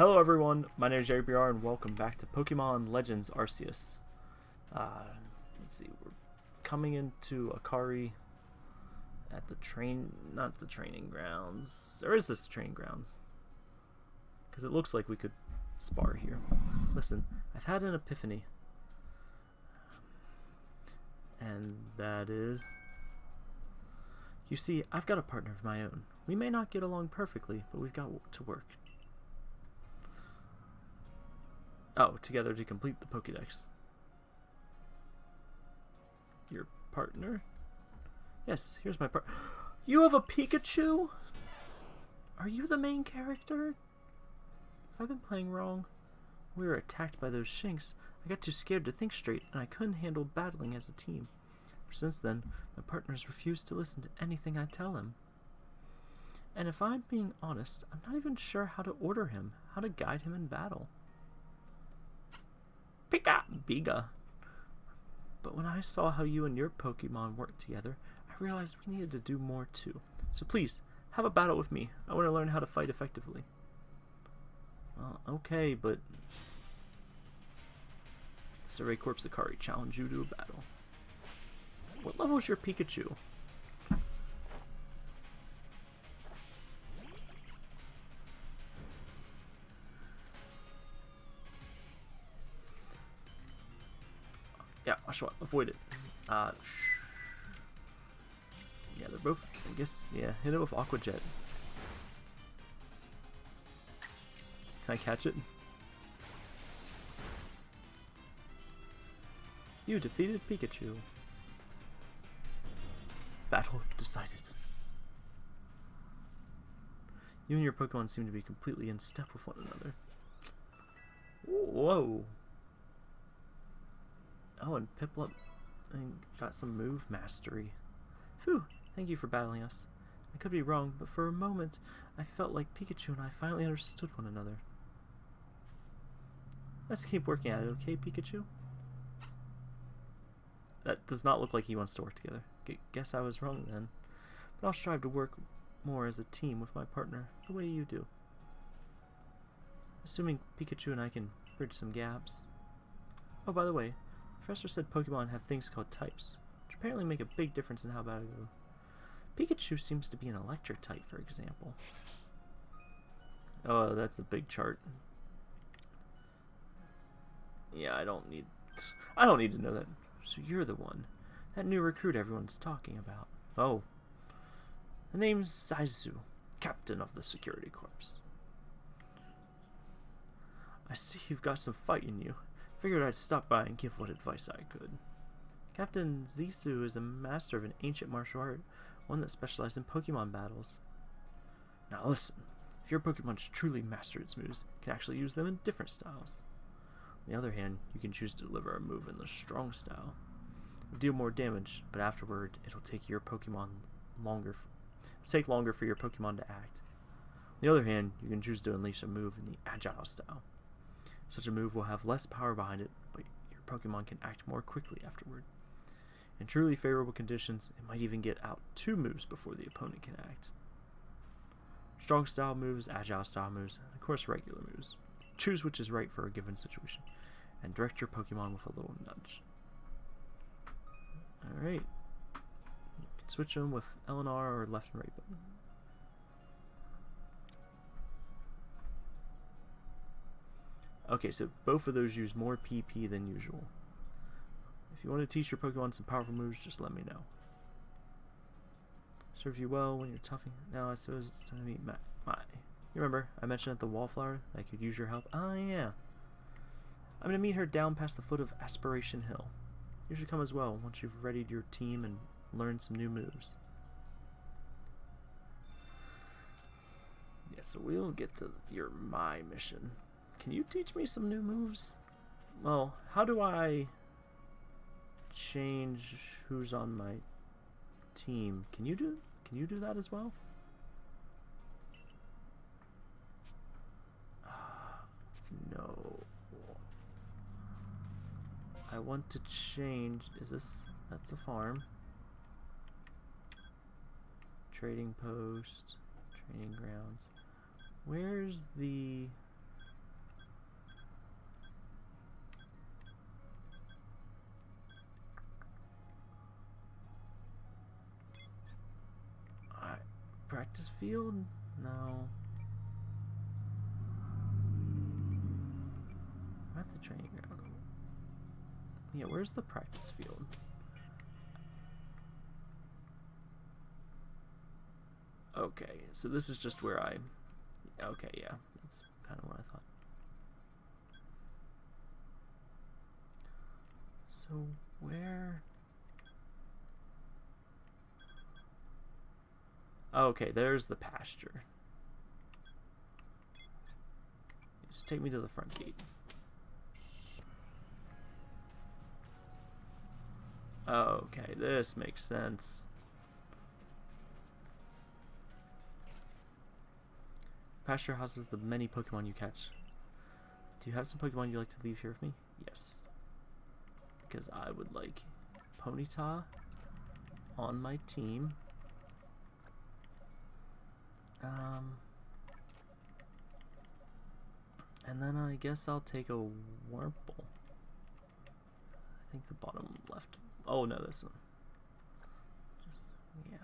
Hello everyone, my name is Jerry and welcome back to Pokemon Legends Arceus. Uh, let's see, we're coming into Akari at the train, not the training grounds, or is this training grounds? Because it looks like we could spar here. Listen, I've had an epiphany. And that is... You see, I've got a partner of my own. We may not get along perfectly, but we've got to work. Oh, together to complete the Pokédex. Your partner? Yes, here's my part. You have a Pikachu? Are you the main character? Have I been playing wrong? We were attacked by those Shinx. I got too scared to think straight, and I couldn't handle battling as a team. Since then, my partners refuse to listen to anything I tell him. And if I'm being honest, I'm not even sure how to order him, how to guide him in battle. Pika! Biga! But when I saw how you and your Pokemon worked together, I realized we needed to do more too. So please, have a battle with me. I want to learn how to fight effectively. Okay, but... Survey Corps Akari challenge you to a battle. What level is your Pikachu? Avoid it. Uh, yeah, they're both, I guess, yeah, hit it with Aqua Jet. Can I catch it? You defeated Pikachu. Battle decided. You and your Pokemon seem to be completely in step with one another. Whoa! Oh, and Piplup got some move mastery. Phew, thank you for battling us. I could be wrong, but for a moment, I felt like Pikachu and I finally understood one another. Let's keep working at it, okay, Pikachu? That does not look like he wants to work together. G guess I was wrong then. But I'll strive to work more as a team with my partner, the way you do. Assuming Pikachu and I can bridge some gaps. Oh, by the way, Professor said Pokemon have things called types, which apparently make a big difference in how bad I go. Pikachu seems to be an electric type, for example. Oh, that's a big chart. Yeah, I don't need... I don't need to know that. So you're the one. That new recruit everyone's talking about. Oh. The name's Zisu, captain of the security corps. I see you've got some fight in you. Figured I'd stop by and give what advice I could. Captain Zisu is a master of an ancient martial art, one that specializes in Pokemon battles. Now listen, if your Pokemon's truly mastered its moves, you can actually use them in different styles. On the other hand, you can choose to deliver a move in the strong style. It'll deal more damage, but afterward, it'll take your Pokemon longer. Take longer for your Pokemon to act. On the other hand, you can choose to unleash a move in the agile style. Such a move will have less power behind it, but your Pokemon can act more quickly afterward. In truly favorable conditions, it might even get out two moves before the opponent can act. Strong style moves, agile style moves, and of course regular moves. Choose which is right for a given situation, and direct your Pokemon with a little nudge. Alright. You can switch them with L and R or left and right button. Okay, so both of those use more PP than usual. If you want to teach your Pokemon some powerful moves, just let me know. Serve you well when you're toughing. Now I suppose it's time to meet my, my. You remember, I mentioned at the Wallflower that I could use your help? Ah, yeah. I'm going to meet her down past the foot of Aspiration Hill. You should come as well once you've readied your team and learned some new moves. Yeah, so we'll get to your my mission. Can you teach me some new moves? Well, how do I change who's on my team? Can you do can you do that as well? Uh, no. I want to change is this that's a farm. Trading post, training grounds. Where's the practice field? No. At the training ground. Yeah, where's the practice field? Okay, so this is just where I... Okay, yeah, that's kind of what I thought. So, where... Okay, there's the pasture. Just take me to the front gate. Okay, this makes sense. Pasture houses the many Pokemon you catch. Do you have some Pokemon you'd like to leave here with me? Yes. Because I would like Ponyta on my team. Um, and then I guess I'll take a Wurmple. I think the bottom left. Oh no, this one. Just, yeah.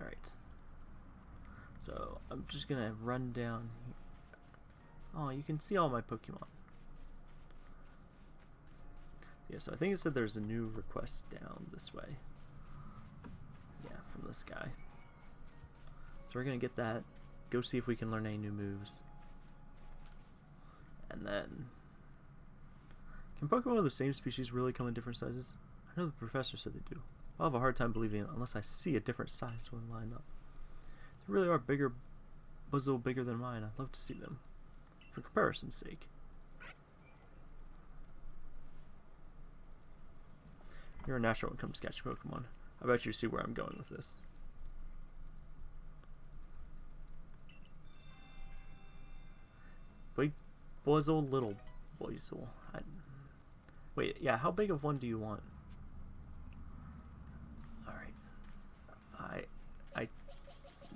Alright. So, I'm just gonna run down here. Oh, you can see all my Pokemon. Yeah, so I think it said there's a new request down this way. Yeah, from this guy. So we're gonna get that, go see if we can learn any new moves. And then... Can Pokemon of the same species really come in different sizes? I know the professor said they do. I'll have a hard time believing it unless I see a different size one lined up. They really are bigger, Buizel bigger than mine. I'd love to see them. For comparison's sake. You're a natural to catching Pokemon. I bet you see where I'm going with this. Big Buizel, little Buizel. I... Wait, yeah, how big of one do you want? Alright. I... I...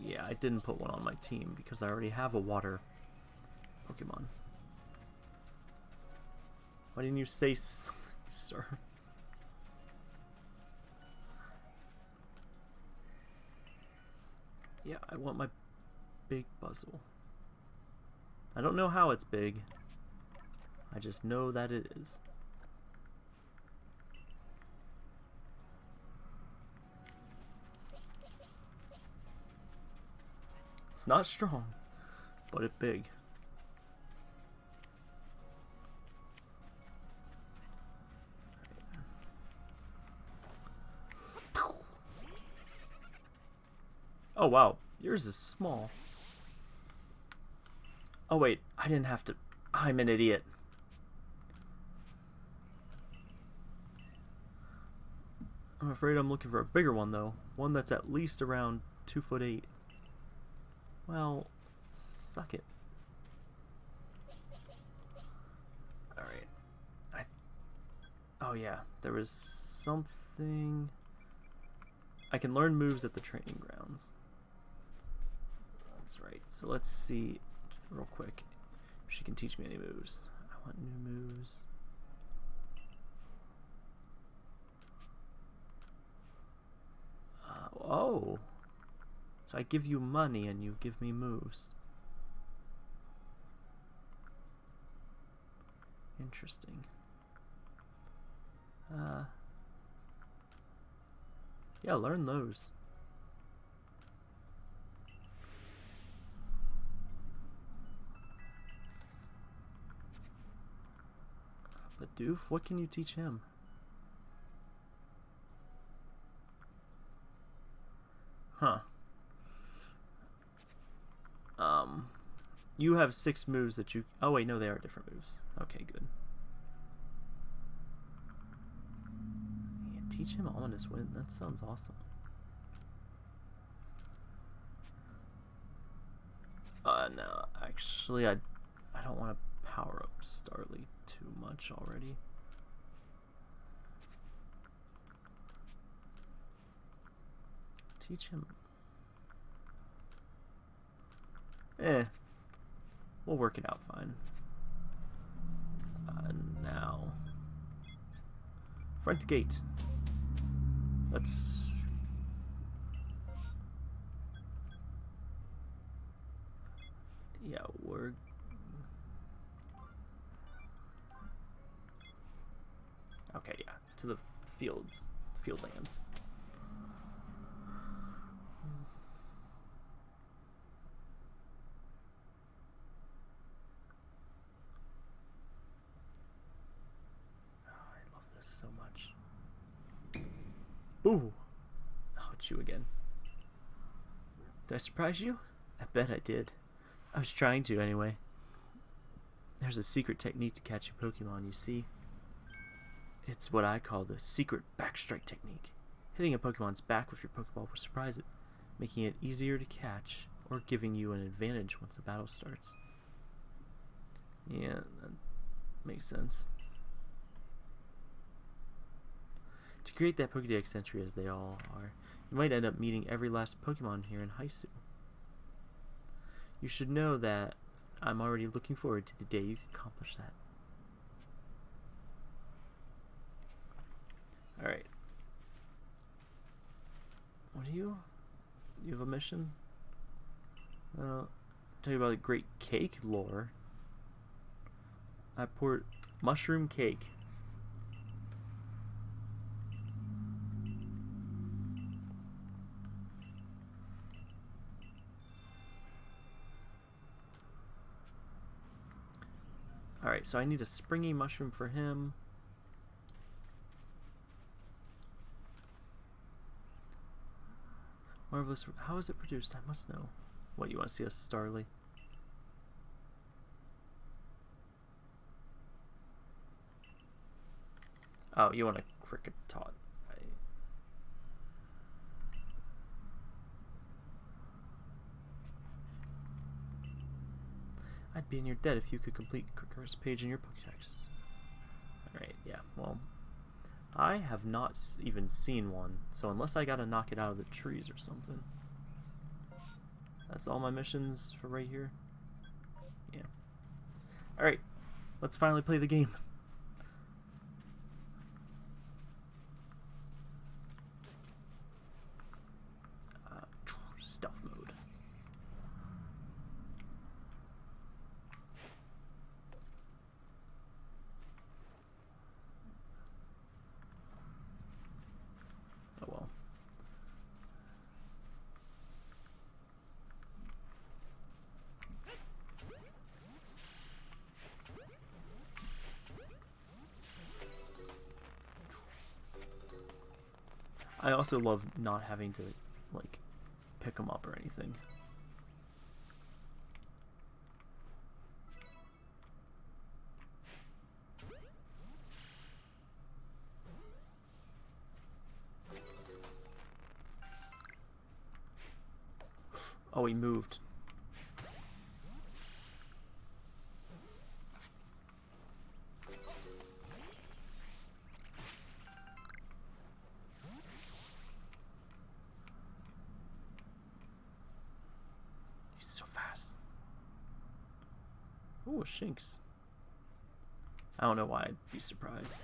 Yeah, I didn't put one on my team because I already have a water Pokemon. Why didn't you say something, sir? Yeah, I want my big Buizel. I don't know how it's big. I just know that it is. It's not strong, but it's big. Oh wow, yours is small. Oh wait, I didn't have to... I'm an idiot. I'm afraid I'm looking for a bigger one though. One that's at least around 2 foot 8. Well, suck it. Alright. I... Oh yeah, there was something... I can learn moves at the training grounds. That's right. So let's see real quick if she can teach me any moves. I want new moves. Uh, oh. So I give you money and you give me moves. Interesting. Uh, yeah, learn those. But Doof, what can you teach him? Huh. Um, you have six moves that you... Oh, wait, no, they are different moves. Okay, good. Yeah, teach him Ominous Wind. That sounds awesome. Uh, no, actually, I, I don't want to power up Starly too much already. Teach him. Eh. We'll work it out fine. Uh, now. Front gate. Let's... Yeah, we're... Okay, yeah, to the fields, field lands. Oh, I love this so much. Ooh! Oh, it's you again. Did I surprise you? I bet I did. I was trying to, anyway. There's a secret technique to catch a Pokemon, you see. It's what I call the secret backstrike technique. Hitting a Pokemon's back with your Pokeball will surprise it, making it easier to catch or giving you an advantage once the battle starts. Yeah, that makes sense. To create that Pokedex entry as they all are, you might end up meeting every last Pokemon here in Hisui. You should know that I'm already looking forward to the day you accomplish that. Alright. What do you? You have a mission? Uh, tell you about the great cake lore. I poured mushroom cake. Alright, so I need a springy mushroom for him. Marvelous. How is it produced? I must know. What, you want to see a Starly? Oh, you want a Kricketot. I... I'd be in your debt if you could complete Kricker's page in your Pokedex. Alright, yeah, well, I have not even seen one, so unless I gotta knock it out of the trees or something. That's all my missions for right here. Yeah. Alright, let's finally play the game. Also love not having to, like, pick them up or anything. Oh, he moved. Shinx. I don't know why I'd be surprised.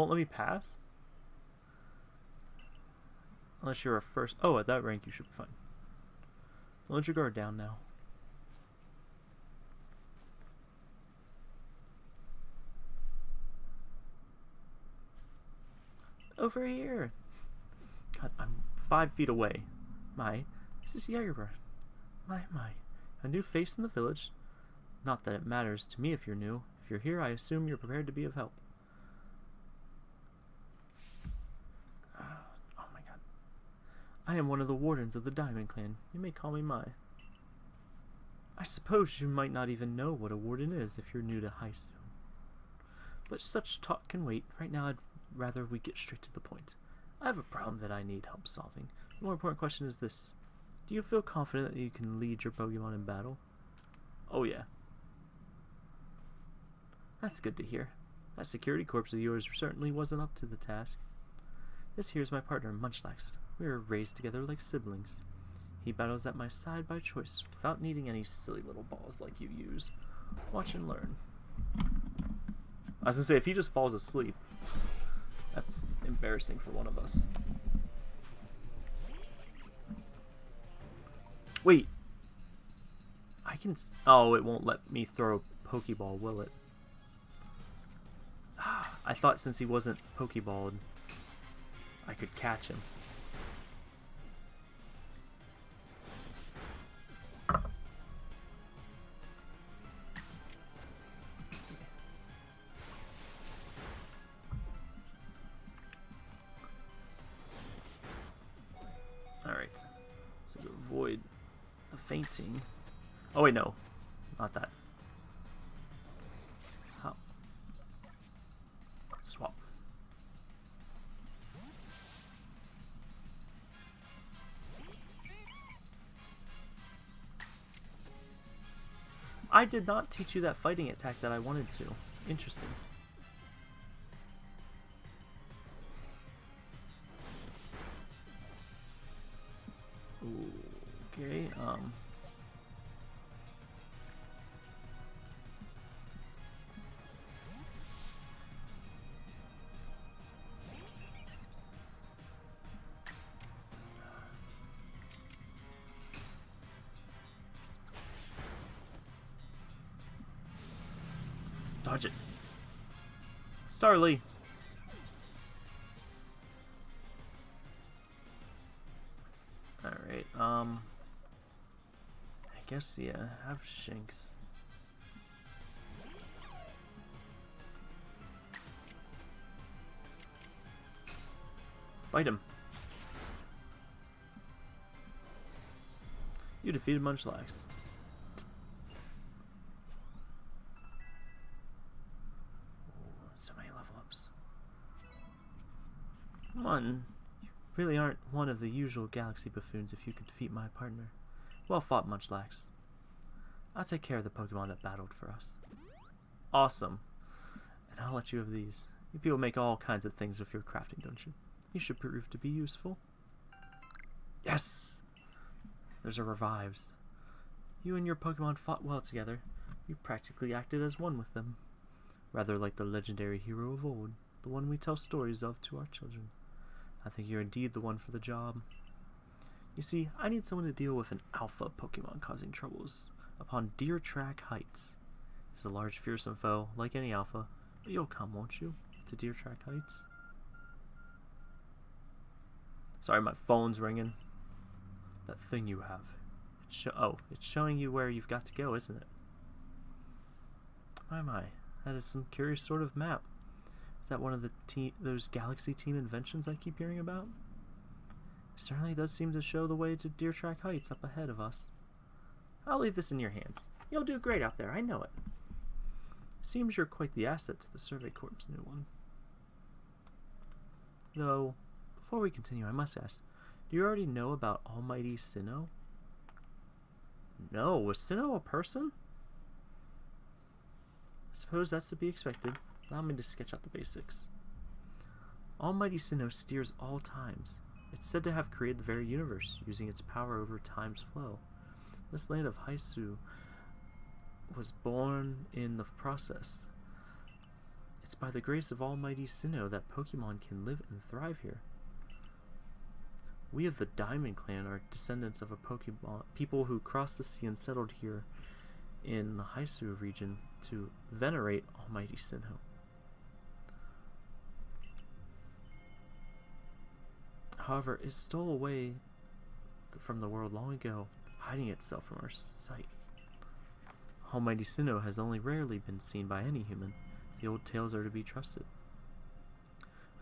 Won't let me pass? Unless you're a first... Oh, at that rank you should be fine. Let your guard down now. Over here! God, I'm five feet away. My, this is Jagerbird. My, my. A new face in the village. Not that it matters to me if you're new. If you're here, I assume you're prepared to be of help. Oh my god. I am one of the wardens of the Diamond Clan. You may call me Mai. I suppose you might not even know what a warden is if you're new to Hisui. But such talk can wait. Right now I'd rather we get straight to the point. I have a problem that I need help solving. The more important question is this. Do you feel confident that you can lead your Pokemon in battle? Oh yeah. That's good to hear. That security corps of yours certainly wasn't up to the task. This here's my partner, Munchlax. We were raised together like siblings. He battles at my side by choice, without needing any silly little balls like you use. Watch and learn. I was gonna say, if he just falls asleep, that's embarrassing for one of us. Wait. I can... Oh, it won't let me throw a Pokeball, will it? I thought since he wasn't Pokeballed, I could catch him. Wait, no. Not that. Swap. I did not teach you that fighting attack that I wanted to. Interesting. Dodge it. Starly. Alright, um... I guess, yeah, have Shinx. Bite him. You defeated Munchlax. Really aren't one of the usual galaxy buffoons if you could defeat my partner. Well fought, Munchlax. I'll take care of the Pokemon that battled for us. Awesome. And I'll let you have these. You people make all kinds of things with your crafting, don't you? You should prove to be useful. Yes! There's a revives. You and your Pokemon fought well together. You practically acted as one with them. Rather like the legendary hero of old, the one we tell stories of to our children. I think you're indeed the one for the job. You see, I need someone to deal with an alpha Pokemon causing troubles upon Deer Track Heights. He's a large, fearsome foe, like any alpha, but you'll come, won't you, to Deer Track Heights? Sorry, my phone's ringing. That thing you have. It's oh, it's showing you where you've got to go, isn't it? My, my. That is some curious sort of map. Is that one of the te those Galaxy Team inventions I keep hearing about? Certainly does seem to show the way to Deer Track Heights up ahead of us. I'll leave this in your hands. You'll do great out there, I know it. Seems you're quite the asset to the Survey Corps' new one. Though, before we continue, I must ask, do you already know about Almighty Sinnoh? No, was Sinnoh a person? I suppose that's to be expected. Allow me to sketch out the basics. Almighty Sinnoh steers all times. It's said to have created the very universe, using its power over time's flow. This land of Hisui was born in the process. It's by the grace of Almighty Sinnoh that Pokemon can live and thrive here. We of the Diamond Clan are descendants of a Pokemon people who crossed the sea and settled here in the Hisui region to venerate Almighty Sinnoh. However, it stole away from the world long ago, hiding itself from our sight. Almighty Sinnoh has only rarely been seen by any human. The old tales are to be trusted.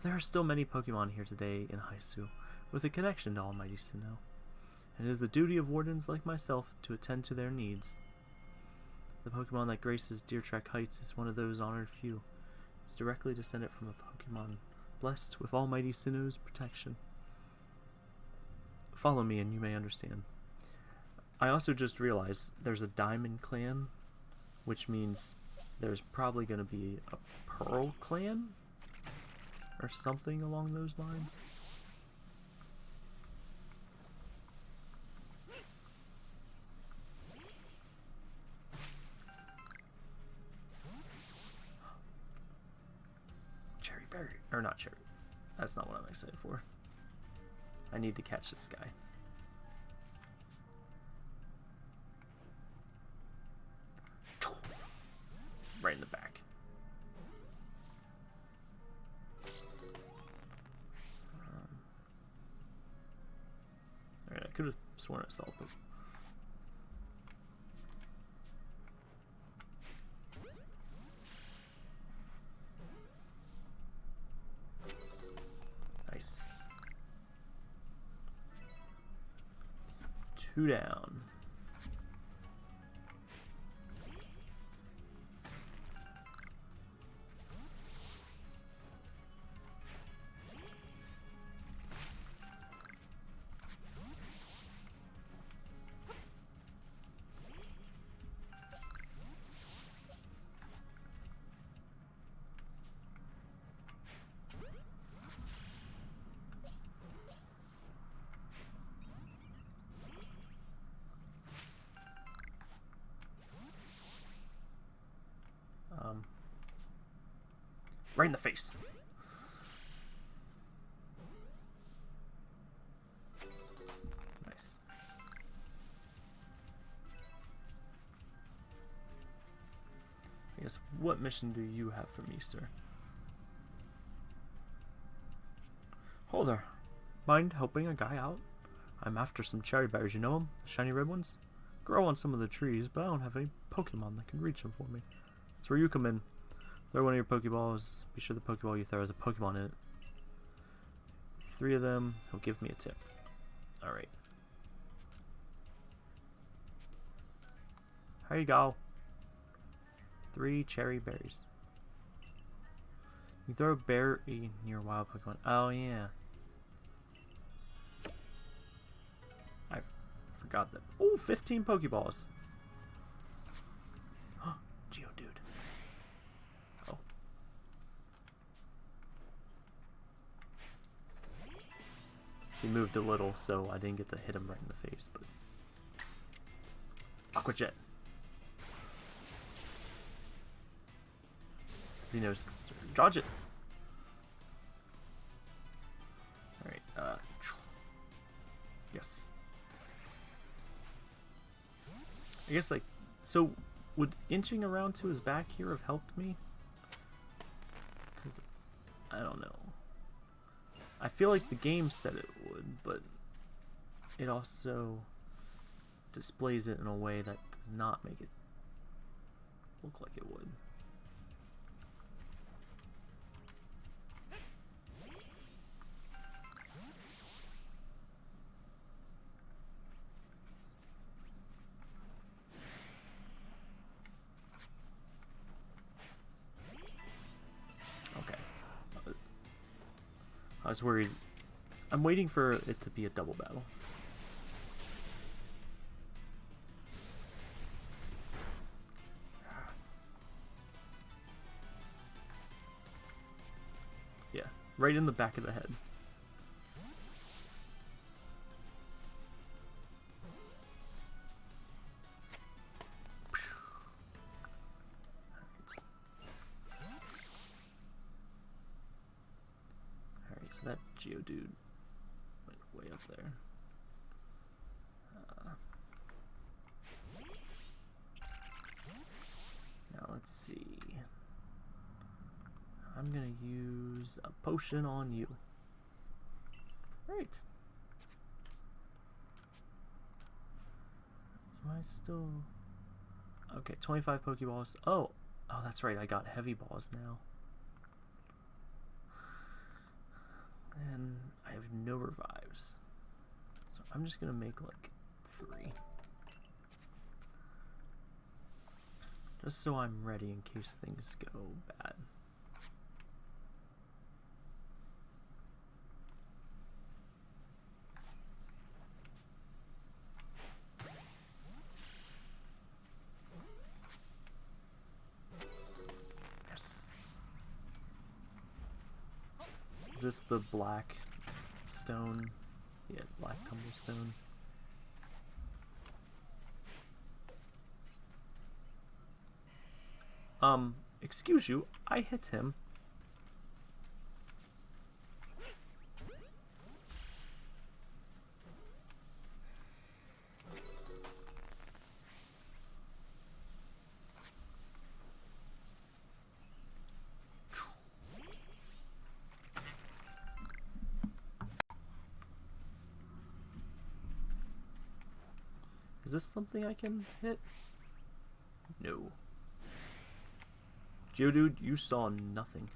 There are still many Pokemon here today in Hisui, with a connection to Almighty Sinnoh, and it is the duty of wardens like myself to attend to their needs. The Pokemon that graces Deer Track Heights is one of those honored few. It's directly descended from a Pokemon blessed with Almighty Sinnoh's protection. Follow me and you may understand. I also just realized there's a Diamond Clan, which means there's probably going to be a Pearl Clan? Or something along those lines. Cherry berry. Or not cherry. That's not what I'm excited for. I need to catch this guy. Right in the back. Um, Alright, I could have sworn I saw them. Two right in the face. Nice. I guess, what mission do you have for me, sir? Hold there. Mind helping a guy out? I'm after some cherry berries, you know them? The shiny red ones? Grow on some of the trees, but I don't have any Pokemon that can reach them for me. That's where you come in. Throw one of your Pokeballs. Be sure the Pokeball you throw has a Pokemon in it. Three of them. He'll give me a tip. Alright. Here you go. Three cherry berries. You throw a berry near wild Pokemon. Oh, yeah. I forgot that. Oh, 15 Pokeballs. Geodude. Oh. He moved a little, so I didn't get to hit him right in the face, but... Aqua Jet. Xenos, dodge it. Alright, uh... Yes. I guess, like, so would inching around to his back here have helped me? Because, I don't know. I feel like the game said it would, but it also displays it in a way that does not make it look like it would. I was worried. I'm waiting for it to be a double battle. Yeah, right in the back of the head. On you. Right. Am I still... Okay, 25 Pokeballs. Oh, oh, that's right. I got heavy balls now. And I have no revives. So I'm just gonna make like three. Just so I'm ready in case things go bad. Is this the black stone? Yeah, black tumblestone. Um, excuse you, I hit him. Is this something I can hit? No. Geodude, you saw nothing.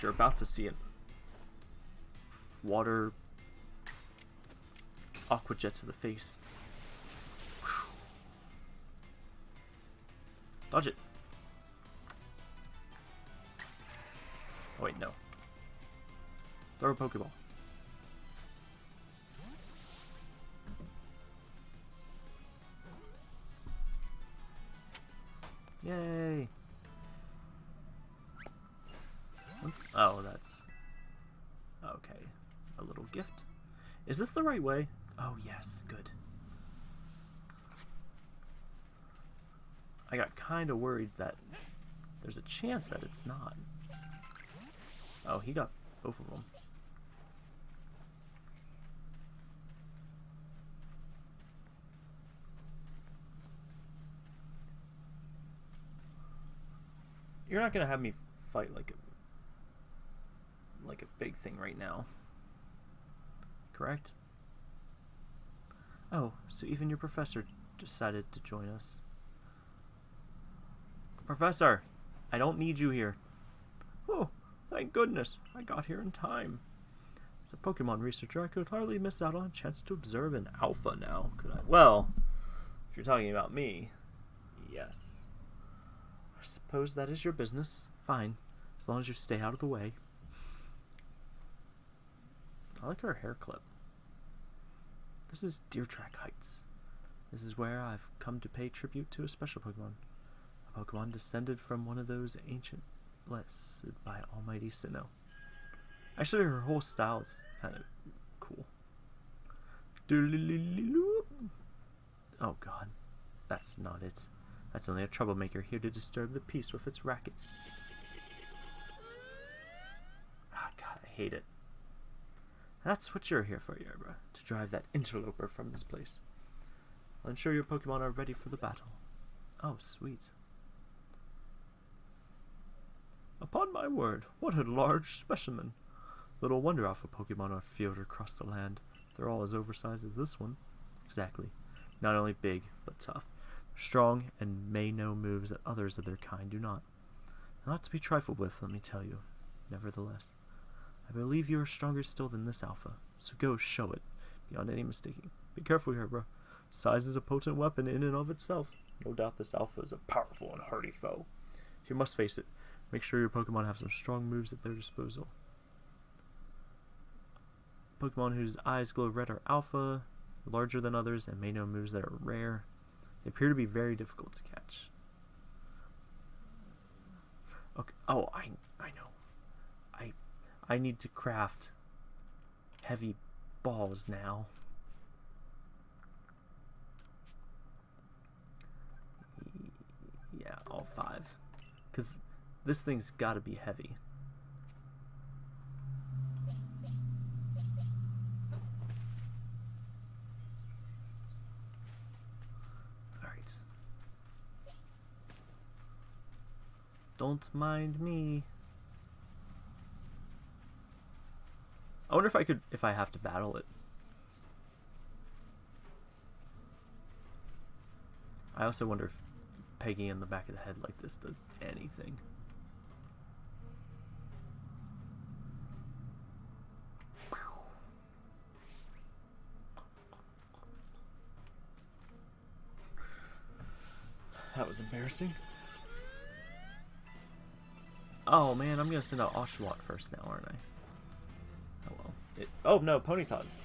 You're about to see it. Water aqua jet to the face. Dodge it. Oh wait, no. Throw a Pokeball. Yay! Oh, that's... Okay. A little gift. Is this the right way? Oh, yes. Good. I got kind of worried that there's a chance that it's not. Oh, he got both of them. You're not gonna have me fight like a like a big thing right now. Correct? Oh, so even your professor decided to join us. Professor, I don't need you here. Oh, thank goodness, I got here in time. As a Pokemon researcher, I could hardly miss out on a chance to observe an alpha now, could I? Well, if you're talking about me, yes. Suppose that is your business. Fine, as long as you stay out of the way. I like her hair clip. This is Deer Track Heights. This is where I've come to pay tribute to a special Pokemon. A Pokemon descended from one of those ancient blessed by Almighty Sinnoh. Actually, her whole style is kind of cool. Oh god, that's not it. That's only a troublemaker here to disturb the peace with its rackets. Ah, God, I hate it. That's what you're here for, Yerba, to drive that interloper from this place. I'll ensure your Pokemon are ready for the battle. Oh, sweet. Upon my word, what a large specimen. Little wonder Alpha Pokemon are feared across the land. They're all as oversized as this one. Exactly. Not only big, but tough strong, and may know moves that others of their kind do not. Not to be trifled with, let me tell you. Nevertheless, I believe you are stronger still than this Alpha, so go show it, beyond any mistaking. Be careful here, bro. Size is a potent weapon in and of itself. No doubt this Alpha is a powerful and hardy foe. You must face it, make sure your Pokemon have some strong moves at their disposal. Pokemon whose eyes glow red are Alpha, larger than others, and may know moves that are rare. They appear to be very difficult to catch. Okay. Oh, I I know. I I need to craft heavy balls now. Yeah, all five. Cuz this thing's got to be heavy. Don't mind me. I wonder if I could, if I have to battle it. I also wonder if pegging in the back of the head like this does anything. That was embarrassing. Oh man, I'm gonna send out Oshawott first now, aren't I? Oh well. It, oh no, Ponyta's.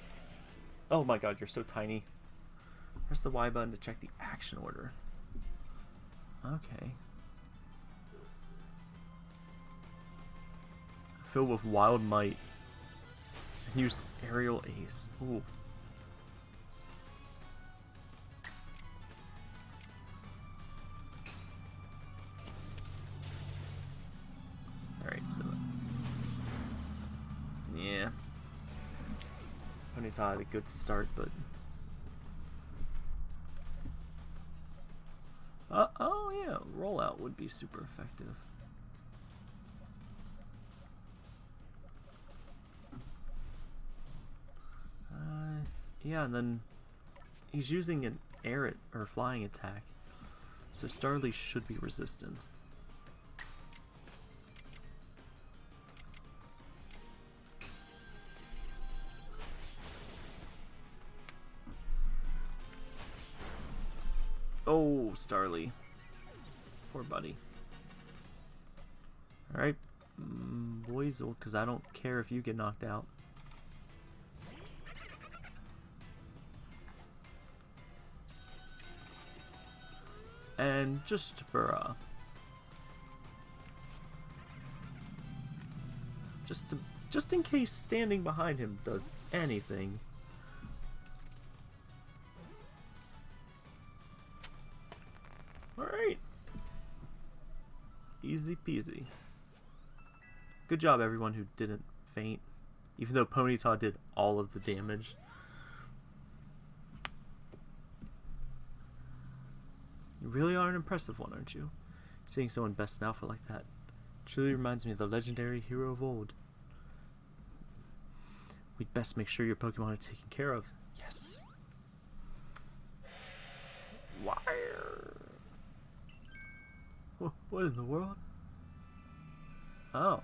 Oh my god, you're so tiny. Press the Y button to check the action order. Okay. filled with wild might. Used aerial ace. Ooh. Had a good start, but... Uh, oh yeah, rollout would be super effective. Uh, yeah, and then he's using an air or flying attack, so Starly should be resistant. Starly. Poor buddy. Alright, mm, Buizel, because I don't care if you get knocked out. And just for, uh... Just to, just in case standing behind him does anything, Easy peasy. Good job everyone who didn't faint, even though Ponyta did all of the damage. You really are an impressive one, aren't you? Seeing someone best in alpha like that truly reminds me of the legendary hero of old. We'd best make sure your Pokemon are taken care of. Yes. Wire. What in the world? Oh.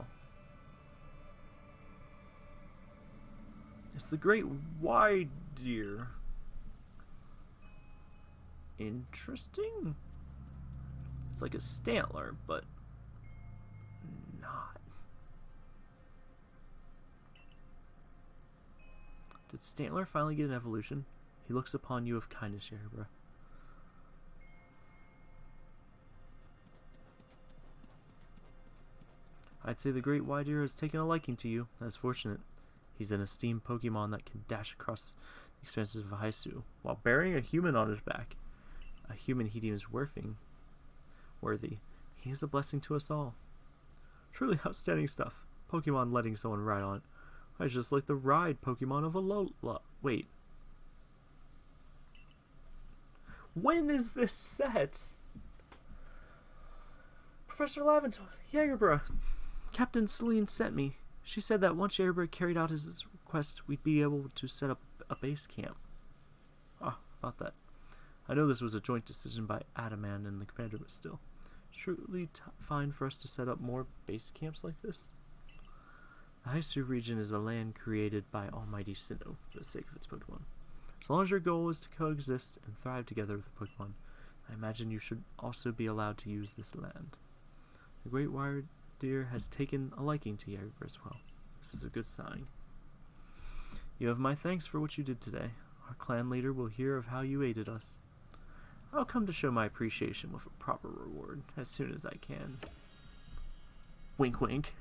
It's the great wide deer. Interesting. It's like a Stantler, but not. Did Stantler finally get an evolution? He looks upon you with kindness, Yerbra. I'd say the Great Wyrdeer has taken a liking to you. That's fortunate. He's an esteemed Pokemon that can dash across the expanses of Hisui while bearing a human on his back. A human he deems worthing, worthy. He is a blessing to us all. Truly outstanding stuff. Pokemon letting someone ride on it. I just like the ride Pokemon of Alola. Wait. When is this set? Professor Laventon, Jagerbra. Captain Cyllene sent me. She said that once Airbird carried out his request, we'd be able to set up a base camp. Ah, about that. I know this was a joint decision by Adaman and the commander, but still. Truly fine for us to set up more base camps like this? The Hisui region is a land created by Almighty Sinnoh for the sake of its Pokemon. As long as your goal is to coexist and thrive together with the Pokemon, I imagine you should also be allowed to use this land. The Great Wired deer has taken a liking to Jaeger as well. This is a good sign. You have my thanks for what you did today. Our clan leader will hear of how you aided us. I'll come to show my appreciation with a proper reward as soon as I can. Wink wink.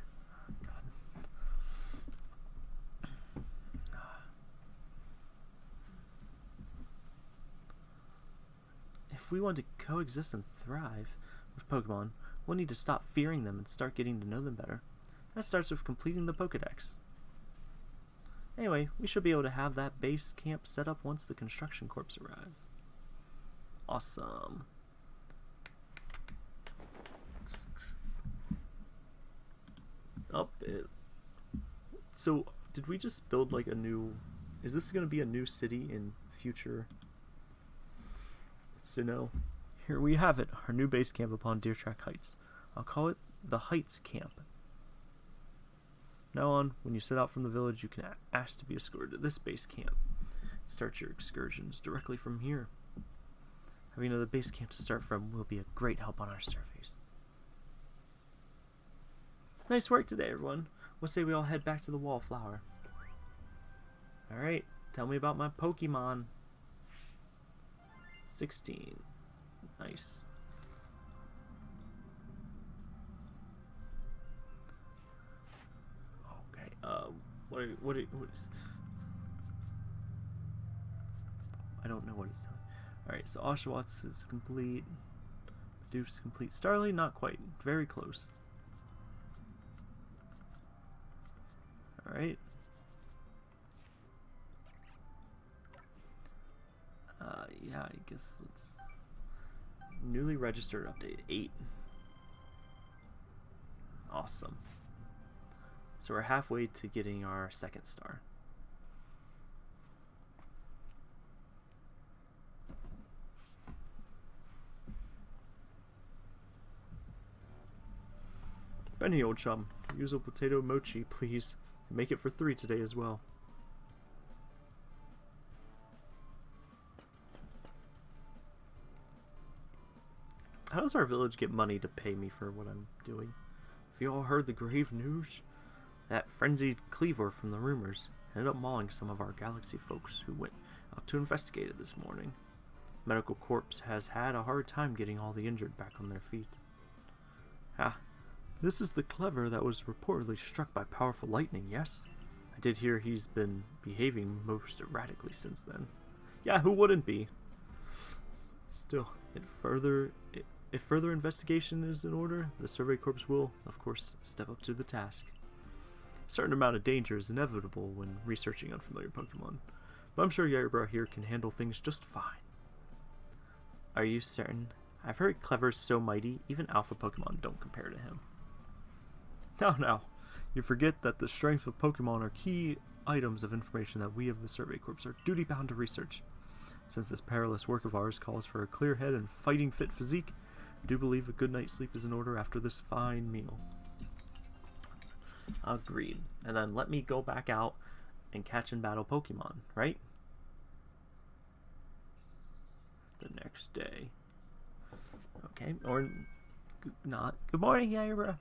If we want to coexist and thrive with Pokemon, We'll need to stop fearing them and start getting to know them better. That starts with completing the Pokedex. Anyway, we should be able to have that base camp set up once the construction corps arrives. Awesome. Up it. So, did we just build like a new... Is this going to be a new city in future Sinnoh? Here we have it, our new base camp upon Deertrack Heights. I'll call it the Heights Camp. Now on, when you set out from the village, you can ask to be escorted to this base camp. Start your excursions directly from here. Having another base camp to start from will be a great help on our surveys. Nice work today, everyone. We'll say we all head back to the Wallflower. Alright, tell me about my Pokemon. 16. Nice. Okay, uh, what? Are, what? Are, what is, I don't know what he's telling. All right, so Oshawott is complete. Deuce is complete. Starly, not quite. Very close. All right. Uh, yeah, I guess let's newly registered update eight. Awesome. So we're halfway to getting our second star. Beni, old chum, use a potato mochi, please. Make it for three today as well. How does our village get money to pay me for what I'm doing? Have you all heard the grave news? That frenzied Kleavor from the rumors ended up mauling some of our galaxy folks who went out to investigate it this morning. Medical Corps has had a hard time getting all the injured back on their feet. Ah, this is the Kleavor that was reportedly struck by powerful lightning, yes? I did hear he's been behaving most erratically since then. Yeah, who wouldn't be? Still, it further it, if further investigation is in order, the Survey Corps will, of course, step up to the task. A certain amount of danger is inevitable when researching unfamiliar Pokemon, but I'm sure Yairibra here can handle things just fine. Are you certain? I've heard Kleavor's so mighty, even Alpha Pokemon don't compare to him. Now, now, you forget that the strength of Pokemon are key items of information that we of the Survey Corps are duty bound to research. Since this perilous work of ours calls for a clear head and fighting fit physique, I do believe a good night's sleep is in order after this fine meal. Agreed. And then let me go back out and catch and battle Pokemon, right? The next day. Okay, or not. Good morning, Yaira.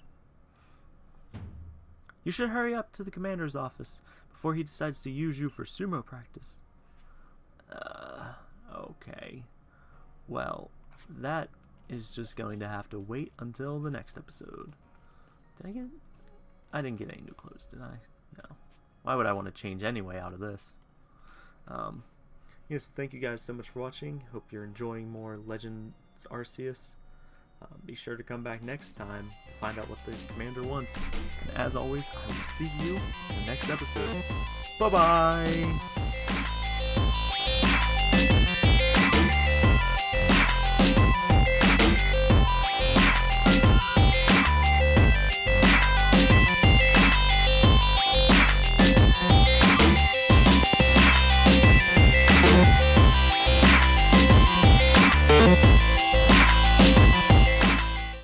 You should hurry up to the commander's office before he decides to use you for sumo practice. Uh, okay. Well, that is just going to have to wait until the next episode. Did I get... I didn't get any new clothes, did I? No. Why would I want to change anyway out of this? Um, yes, thank you guys so much for watching. Hope you're enjoying more Legends Arceus. Uh, be sure to come back next time to find out what the commander wants. And as always, I will see you in the next episode. Bye-bye!